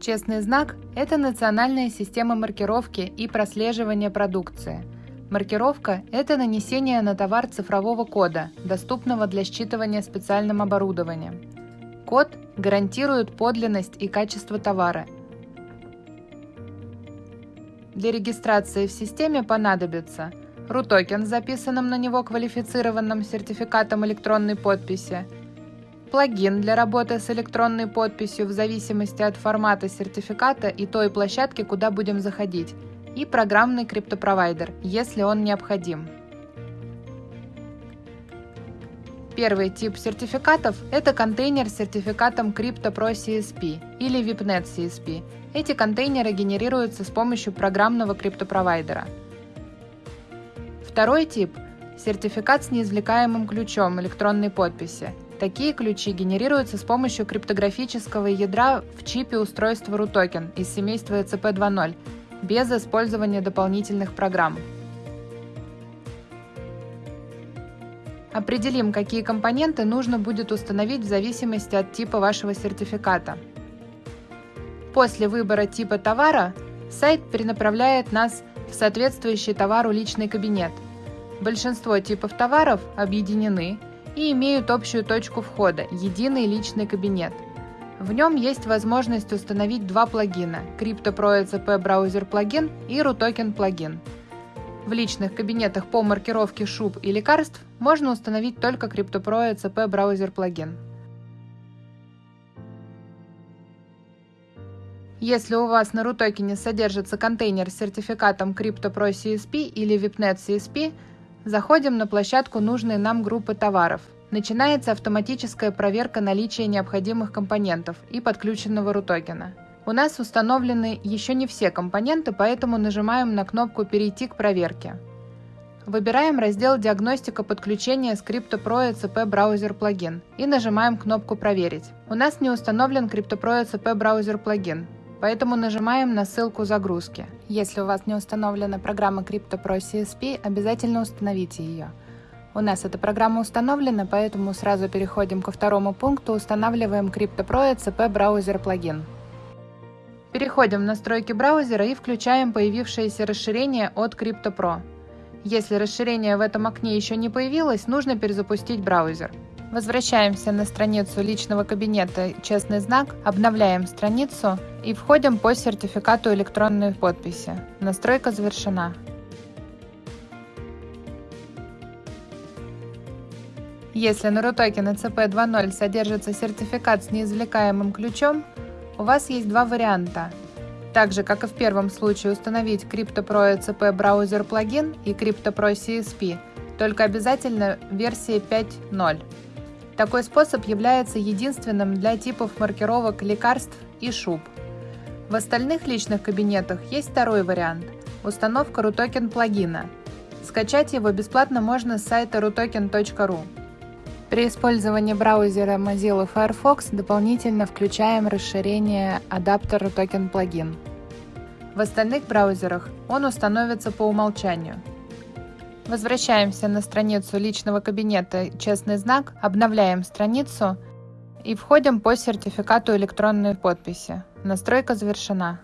Честный знак – это национальная система маркировки и прослеживания продукции. Маркировка – это нанесение на товар цифрового кода, доступного для считывания специальным оборудованием. Код гарантирует подлинность и качество товара. Для регистрации в системе понадобится RU-токен с записанным на него квалифицированным сертификатом электронной подписи – плагин для работы с электронной подписью в зависимости от формата сертификата и той площадки, куда будем заходить, и программный криптопровайдер, если он необходим. Первый тип сертификатов – это контейнер с сертификатом CryptoPro CSP или VIPNet CSP. Эти контейнеры генерируются с помощью программного криптопровайдера. Второй тип – сертификат с неизвлекаемым ключом электронной подписи – Такие ключи генерируются с помощью криптографического ядра в чипе устройства RUTOKEN из семейства ECP 2.0 без использования дополнительных программ. Определим, какие компоненты нужно будет установить в зависимости от типа вашего сертификата. После выбора типа товара сайт перенаправляет нас в соответствующий товару личный кабинет. Большинство типов товаров объединены и имеют общую точку входа – единый личный кабинет. В нем есть возможность установить два плагина – CryptoPro ECP Browser плагин и RUTOKEN плагин. В личных кабинетах по маркировке шуб и лекарств можно установить только CryptoPro ECP Browser плагин. Если у вас на RUTOKEN содержится контейнер с сертификатом CryptoPro CSP или VIPNet CSP – Заходим на площадку нужной нам группы товаров. Начинается автоматическая проверка наличия необходимых компонентов и подключенного рутокена. У нас установлены еще не все компоненты, поэтому нажимаем на кнопку «Перейти к проверке». Выбираем раздел «Диагностика подключения CryptoPro ECP браузер плагин» и нажимаем кнопку «Проверить». У нас не установлен CryptoPro ECP браузер плагин, Поэтому нажимаем на ссылку загрузки. Если у вас не установлена программа CryptoPro CSP, обязательно установите ее. У нас эта программа установлена, поэтому сразу переходим ко второму пункту, устанавливаем CryptoPro ECP браузер плагин. Переходим в настройки браузера и включаем появившееся расширение от CryptoPro. Если расширение в этом окне еще не появилось, нужно перезапустить браузер. Возвращаемся на страницу личного кабинета «Честный знак», обновляем страницу и входим по сертификату электронной подписи. Настройка завершена. Если на RUTOKEN ECP 2.0 содержится сертификат с неизвлекаемым ключом, у вас есть два варианта. Так же, как и в первом случае, установить CryptoPro ECP браузер плагин и CryptoPro CSP, только обязательно версии 5.0. Такой способ является единственным для типов маркировок лекарств и шуб. В остальных личных кабинетах есть второй вариант – установка RUTOKEN плагина. Скачать его бесплатно можно с сайта rutoken.ru. При использовании браузера Mozilla Firefox дополнительно включаем расширение адаптер RUTOKEN плагин. В остальных браузерах он установится по умолчанию – Возвращаемся на страницу личного кабинета «Честный знак», обновляем страницу и входим по сертификату электронной подписи. Настройка завершена.